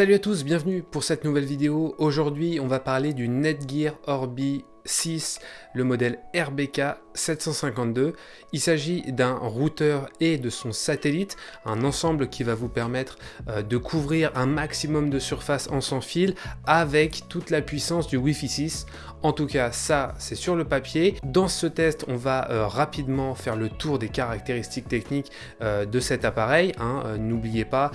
Salut à tous, bienvenue pour cette nouvelle vidéo. Aujourd'hui, on va parler du Netgear Orbi 6, le modèle RBK 752. Il s'agit d'un routeur et de son satellite, un ensemble qui va vous permettre euh, de couvrir un maximum de surface en sans fil avec toute la puissance du Wi-Fi 6. En tout cas, ça, c'est sur le papier. Dans ce test, on va euh, rapidement faire le tour des caractéristiques techniques euh, de cet appareil. Hein. N'oubliez pas,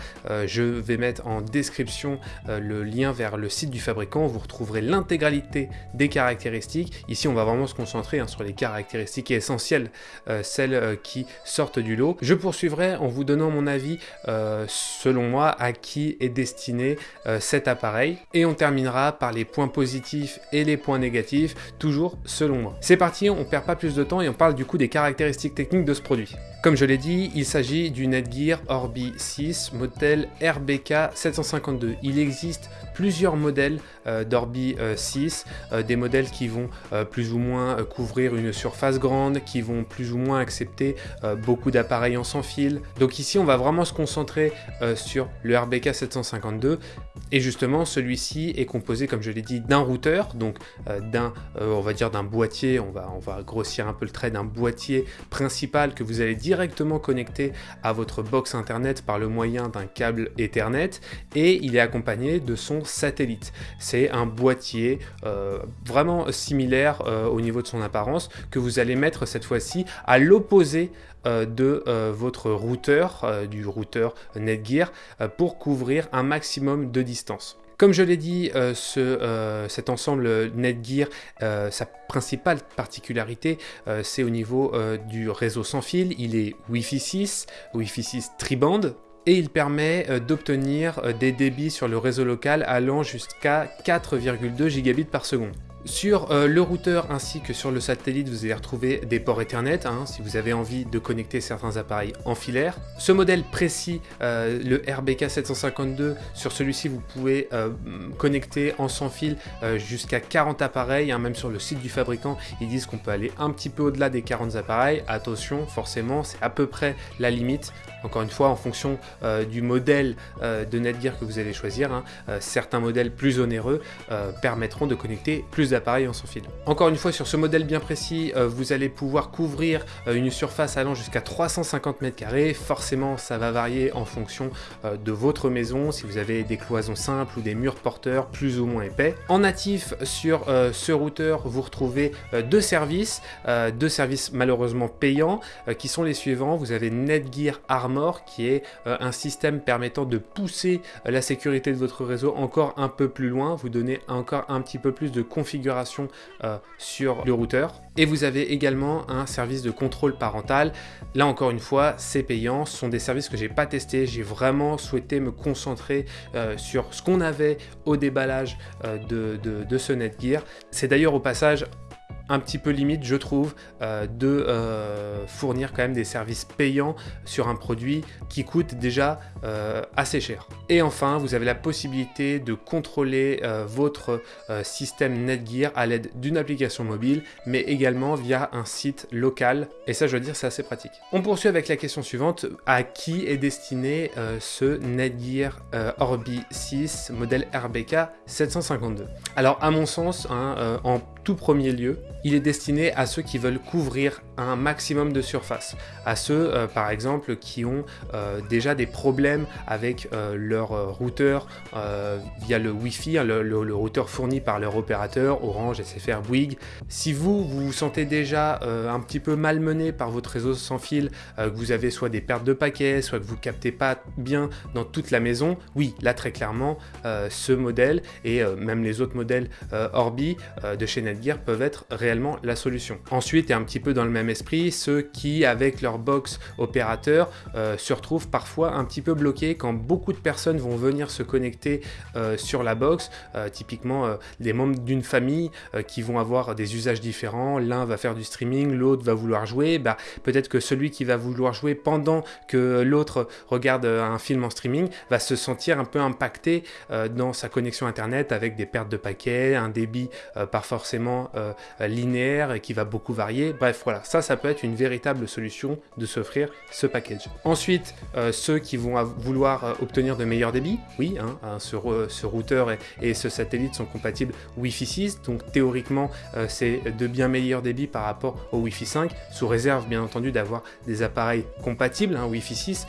je vais mettre en description le lien vers le site du fabricant. Vous retrouverez l'intégralité des caractéristiques. Ici, on va vraiment se concentrer hein, sur les caractéristiques essentielles, celles qui sortent du lot. Je poursuivrai en vous donnant mon avis, selon moi, à qui est destiné cet appareil. Et on terminera par les points positifs et les points négatifs toujours selon moi. C'est parti, on perd pas plus de temps et on parle du coup des caractéristiques techniques de ce produit. Comme je l'ai dit, il s'agit du Netgear Orbi 6 modèle RBK 752. Il existe plusieurs modèles euh, d'Orbi 6, euh, euh, des modèles qui vont plus ou moins couvrir une surface grande, qui vont plus ou moins accepter beaucoup d'appareils en sans fil. Donc ici, on va vraiment se concentrer sur le RBK 752 et justement, celui-ci est composé, comme je l'ai dit, d'un routeur, donc d'un, on va dire d'un boîtier, on va, on va grossir un peu le trait, d'un boîtier principal que vous allez directement connecter à votre box internet par le moyen d'un câble Ethernet et il est accompagné de son satellite. C'est un boîtier euh, vraiment similaire euh, au niveau de son apparence que vous allez mettre cette fois-ci à l'opposé euh, de votre routeur, du routeur Netgear, pour couvrir un maximum de distance. Comme je l'ai dit, ce, cet ensemble Netgear, sa principale particularité, c'est au niveau du réseau sans fil. Il est Wi-Fi 6, Wi-Fi 6 triband, et il permet euh, d'obtenir euh, des débits sur le réseau local allant jusqu'à 4,2 gigabits par seconde. Sur euh, le routeur ainsi que sur le satellite, vous allez retrouver des ports Ethernet hein, si vous avez envie de connecter certains appareils en filaire. Ce modèle précis, euh, le RBK 752, sur celui-ci vous pouvez euh, connecter en sans fil jusqu'à 40 appareils. Hein, même sur le site du fabricant, ils disent qu'on peut aller un petit peu au-delà des 40 appareils. Attention, forcément, c'est à peu près la limite. Encore une fois, en fonction du modèle de Netgear que vous allez choisir, hein, certains modèles plus onéreux permettront de connecter plus en sans fil. Encore une fois, sur ce modèle bien précis, euh, vous allez pouvoir couvrir euh, une surface allant jusqu'à 350 mètres carrés. Forcément, ça va varier en fonction euh, de votre maison, si vous avez des cloisons simples ou des murs porteurs plus ou moins épais. En natif, sur ce routeur, vous retrouvez deux services, deux services malheureusement payants, qui sont les suivants. Vous avez Netgear Armor, qui est un système permettant de pousser la sécurité de votre réseau encore un peu plus loin, vous donner encore un petit peu plus de configuration euh, sur le routeur. Et vous avez également un service de contrôle parental. Là encore une fois, c'est payant. Ce sont des services que j'ai pas testés. J'ai vraiment souhaité me concentrer euh, sur ce qu'on avait au déballage euh, de, de, de ce Netgear. C'est d'ailleurs au passage un petit peu limite, je trouve, euh, de euh, fournir quand même des services payants sur un produit qui coûte déjà euh, assez cher. Et enfin, vous avez la possibilité de contrôler votre système Netgear à l'aide d'une application mobile, mais également via un site local. Et ça, je veux dire, c'est assez pratique. On poursuit avec la question suivante. À qui est destiné ce Netgear Orbi 6 modèle RBK 752 Alors, à mon sens, hein, en tout premier lieu, il est destiné à ceux qui veulent couvrir un maximum de surface, à ceux euh, par exemple qui ont euh, déjà des problèmes avec euh, leur routeur via le Wi-Fi, hein, le, routeur fourni par leur opérateur, Orange, SFR, Bouygues. Si vous, vous vous sentez déjà un petit peu malmené par votre réseau sans fil, que vous avez soit des pertes de paquets, soit que vous captez pas bien dans toute la maison, oui, là très clairement, ce modèle et même les autres modèles Orbi de chez Netgear peuvent être réellement la solution. Ensuite, et un petit peu dans le même esprit, ceux qui, avec leur box opérateur, euh, se retrouvent parfois un petit peu bloqués quand beaucoup de personnes vont venir se connecter euh, sur la box, euh, typiquement des membres d'une famille qui vont avoir des usages différents, l'un va faire du streaming, l'autre va vouloir jouer, bah, peut-être que celui qui va vouloir jouer pendant que l'autre regarde un film en streaming va se sentir un peu impacté dans sa connexion internet avec des pertes de paquets, un débit pas forcément linéaire et qui va beaucoup varier. Bref, voilà, ça Ça, ça peut être une véritable solution de s'offrir ce package. Ensuite, ceux qui vont vouloir obtenir de meilleurs débits, oui, hein, hein, ce, ce, routeur et, ce satellite sont compatibles Wi-Fi 6, donc théoriquement, c'est de bien meilleurs débits par rapport au Wi-Fi 5, sous réserve bien entendu d'avoir des appareils compatibles hein, Wi-Fi 6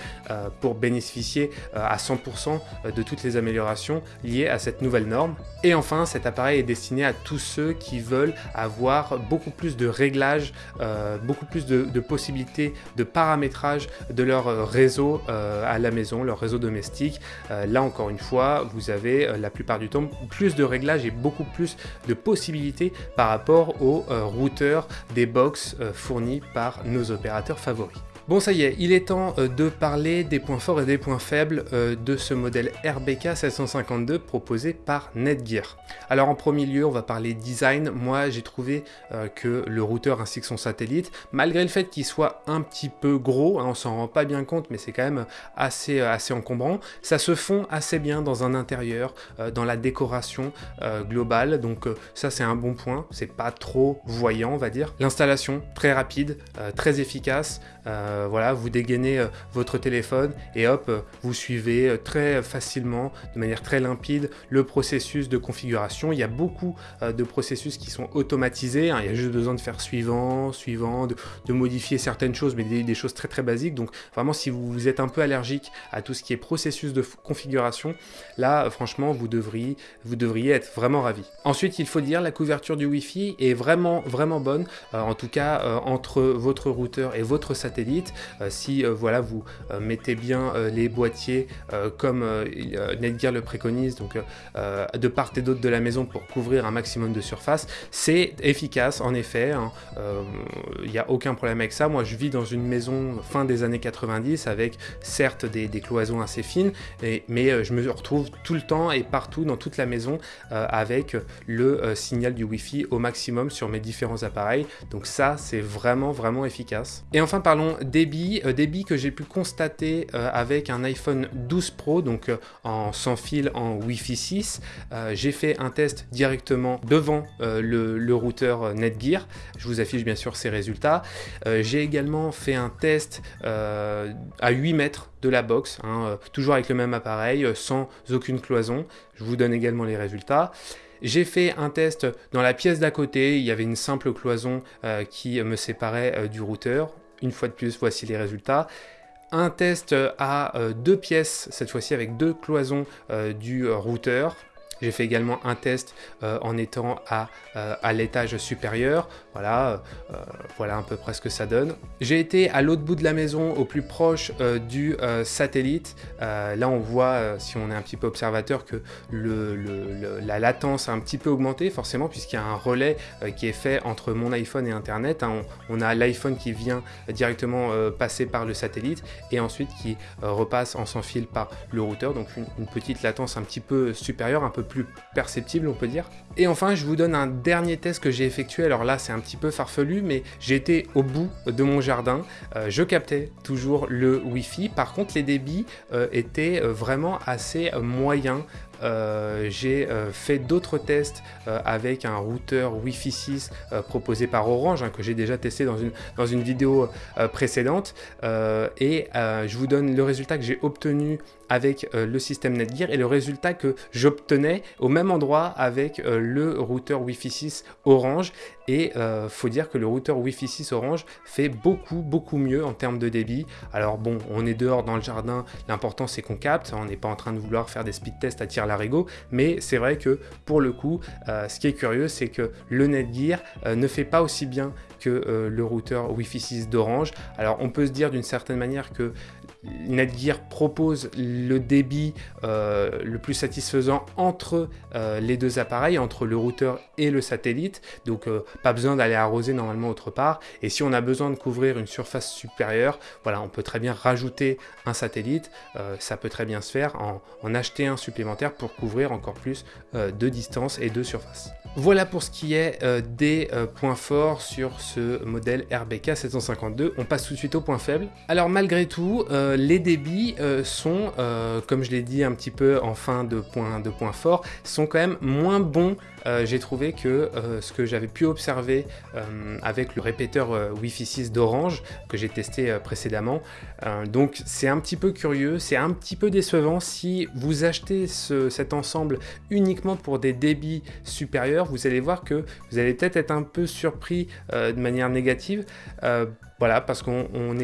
pour bénéficier à 100% de toutes les améliorations liées à cette nouvelle norme. Et enfin, cet appareil est destiné à tous ceux qui veulent avoir beaucoup plus de réglages, euh, beaucoup plus de, possibilités de paramétrage de leur euh, réseau euh, à la maison, leur réseau domestique. là encore une fois, vous avez la plupart du temps plus de réglages et beaucoup plus de possibilités par rapport aux routeurs des box fournis par nos opérateurs favoris. Bon ça y est, il est temps euh, de parler des points forts et des points faibles euh, de ce modèle RBK 752 proposé par Netgear. Alors en premier lieu, on va parler design. Moi j'ai trouvé euh, que le routeur ainsi que son satellite, malgré le fait qu'il soit un petit peu gros, hein, on s'en rend pas bien compte mais c'est quand même assez, assez encombrant, ça se fond assez bien dans un intérieur, dans la décoration globale, donc ça c'est un bon point, c'est pas trop voyant on va dire. L'installation très rapide, très efficace, voilà, vous dégainez euh, votre téléphone et hop, euh, vous suivez très facilement, de manière très limpide, le processus de configuration. Il y a beaucoup de processus qui sont automatisés. Hein. Il y a juste besoin de faire suivant, suivant, de, modifier certaines choses, mais des, choses très très basiques. Donc vraiment, si vous êtes un peu allergique à tout ce qui est processus de configuration, là, franchement, vous devriez, vous devriez être vraiment ravi. Ensuite, il faut dire, la couverture du Wi-Fi est vraiment vraiment bonne. en tout cas, entre votre routeur et votre satellite euh, si euh, voilà, vous euh, mettez bien les boîtiers comme Netgear le préconise, donc de part et d'autre de la maison pour couvrir un maximum de surface, c'est efficace en effet, il hein. n'y a aucun problème avec ça. Moi je vis dans une maison fin des années 90 avec certes des, cloisons assez fines, mais je me retrouve tout le temps et partout dans toute la maison avec le signal du Wi-Fi au maximum sur mes différents appareils. Donc ça, c'est vraiment, vraiment efficace. Et enfin, parlons débit, euh, débit que j'ai pu constater euh, avec un iPhone 12 Pro, donc euh, en sans fil en Wi-Fi 6. j'ai fait un test directement devant le, routeur Netgear. Je vous affiche bien sûr ces résultats. j'ai également fait un test à 8 mètres de la box, hein, toujours avec le même appareil, sans aucune cloison. Je vous donne également les résultats. J'ai fait un test dans la pièce d'à côté, il y avait une simple cloison qui me séparait du routeur. Une fois de plus, voici les résultats. Un test à euh, deux pièces, cette fois-ci avec deux cloisons euh, du routeur. J'ai fait également un test euh, en étant à, à l'étage supérieur. Voilà, voilà à peu près ce que ça donne. J'ai été à l'autre bout de la maison, au plus proche du satellite. là, on voit, si on est un petit peu observateur, que la latence a un petit peu augmenté, forcément, puisqu'il y a un relais qui est fait entre mon iPhone et Internet. Hein. On, a l'iPhone qui vient directement passer par le satellite et ensuite qui repasse en sans fil par le routeur. Donc une, une petite latence un petit peu supérieure, un peu plus perceptible on peut dire. Et enfin je vous donne un dernier test que j'ai effectué, alors là c'est un petit peu farfelu mais été au bout de mon jardin, euh, je captais toujours le Wi-Fi, par contre les débits euh, étaient euh, vraiment assez moyens, j'ai fait d'autres tests avec un routeur Wi-Fi 6 proposé par Orange, hein, que j'ai déjà testé dans une vidéo précédente, et je vous donne le résultat que j'ai obtenu avec le système Netgear et le résultat que j'obtenais au même endroit avec le routeur Wi-Fi 6 Orange et euh, faut dire que le routeur Wi-Fi 6 Orange fait beaucoup beaucoup mieux en termes de débit. Alors bon, on est dehors dans le jardin, l'important c'est qu'on capte, on n'est pas en train de vouloir faire des speed tests à tir larigot, mais c'est vrai que pour le coup, euh, ce qui est curieux, c'est que le Netgear euh, ne fait pas aussi bien que euh, le routeur Wi-Fi 6 d'Orange. Alors on peut se dire d'une certaine manière que Netgear propose débit euh, le plus satisfaisant entre euh, les deux appareils, entre le routeur et le satellite, donc pas besoin d'aller arroser normalement autre part. Et si on a besoin de couvrir une surface supérieure, voilà, on peut très bien rajouter un satellite, ça peut très bien se faire, en, en, acheter un supplémentaire pour couvrir encore plus de distance et de surface. Voilà pour ce qui est des points forts sur ce modèle RBK 752. On passe tout de suite au point faible. Alors malgré tout, euh, les débits sont, comme je l'ai dit un petit peu en fin de point, de point fort, sont quand même moins bons j'ai trouvé que ce que j'avais pu observer avec le répéteur Wi-Fi 6 d'Orange que j'ai testé précédemment. donc c'est un petit peu curieux, c'est un petit peu décevant si vous achetez cet ensemble uniquement pour des débits supérieurs, vous allez voir que vous allez peut-être être un peu surpris de manière négative. voilà, parce qu'on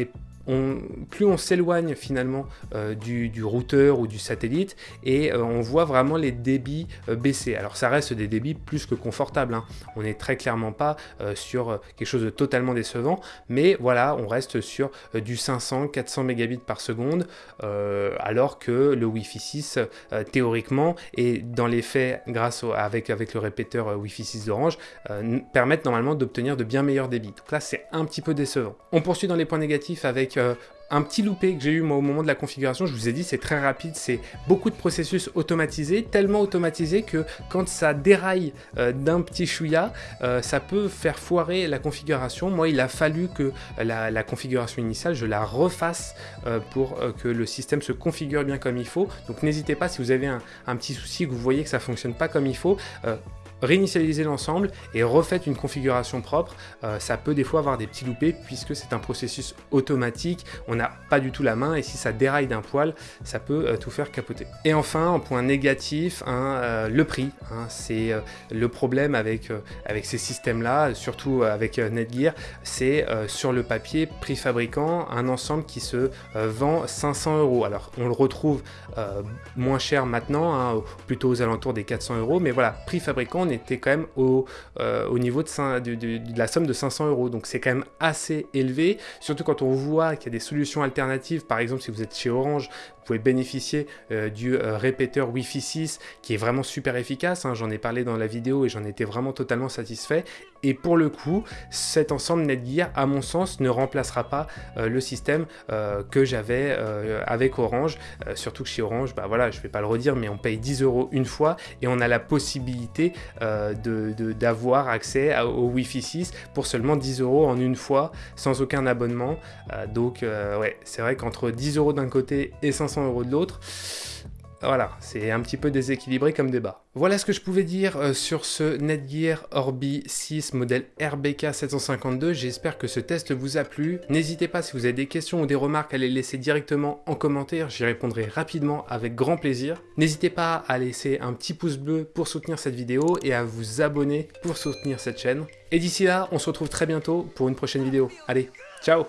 plus on s'éloigne finalement euh, du, routeur ou du satellite et euh, on voit vraiment les débits euh, baisser. Alors ça reste des débits plus que confortables, hein. on n'est très clairement pas sur quelque chose de totalement décevant, mais voilà, on reste sur du 500-400 mégabits par seconde, alors que le Wi-Fi 6, théoriquement, et dans les faits, grâce avec, avec le répéteur Wi-Fi 6 d'Orange, permettent normalement d'obtenir de bien meilleurs débits. Donc là, c'est un petit peu décevant. On poursuit dans les points négatifs avec euh, un petit loupé que j'ai eu moi au moment de la configuration, je vous ai dit c'est très rapide, c'est beaucoup de processus automatisés, tellement automatisés que quand ça déraille euh, d'un petit chouïa, euh, ça peut faire foirer la configuration. Moi il a fallu que la, configuration initiale, je la refasse pour que le système se configure bien comme il faut. Donc n'hésitez pas si vous avez un, un, petit souci, que vous voyez que ça fonctionne pas comme il faut, réinitialiser l'ensemble et refaites une configuration propre. Euh, ça peut des fois avoir des petits loupés puisque c'est un processus automatique, on n'a pas du tout la main et si ça déraille d'un poil, ça peut euh, tout faire capoter. Et enfin, en point négatif, hein, euh, le prix. Hein, c'est le problème avec, avec ces systèmes-là, surtout avec Netgear, c'est sur le papier, prix fabricant, un ensemble qui se vend 500 euros. Alors, on le retrouve moins cher maintenant, hein, plutôt aux alentours des 400 euros, mais voilà, prix fabricant, était quand même au, euh, au niveau de, de, la somme de 500 euros. Donc c'est quand même assez élevé, surtout quand on voit qu'il y a des solutions alternatives. Par exemple, si vous êtes chez Orange, vous pouvez bénéficier euh, du euh, répéteur Wi-Fi 6 qui est vraiment super efficace. Hein. J'en ai parlé dans la vidéo et j'en étais vraiment totalement satisfait. Et pour le coup, cet ensemble Netgear, à mon sens, ne remplacera pas le système que j'avais avec Orange. surtout que chez Orange, bah voilà, je vais pas le redire, mais on paye 10 euros une fois et on a la possibilité euh, d'avoir accès au Wi-Fi 6 pour seulement 10 euros en une fois, sans aucun abonnement. Euh, donc euh, ouais, c'est vrai qu'entre 10 euros d'un côté et 500 euros de l'autre, voilà, c'est un petit peu déséquilibré comme débat. Voilà ce que je pouvais dire euh, sur ce Netgear Orbi 6 modèle RBK 752. J'espère que ce test vous a plu. N'hésitez pas si vous avez des questions ou des remarques à les laisser directement en commentaire. J'y répondrai rapidement avec grand plaisir. N'hésitez pas à laisser un petit pouce bleu pour soutenir cette vidéo et à vous abonner pour soutenir cette chaîne. Et d'ici là, on se retrouve très bientôt pour une prochaine vidéo. Allez, ciao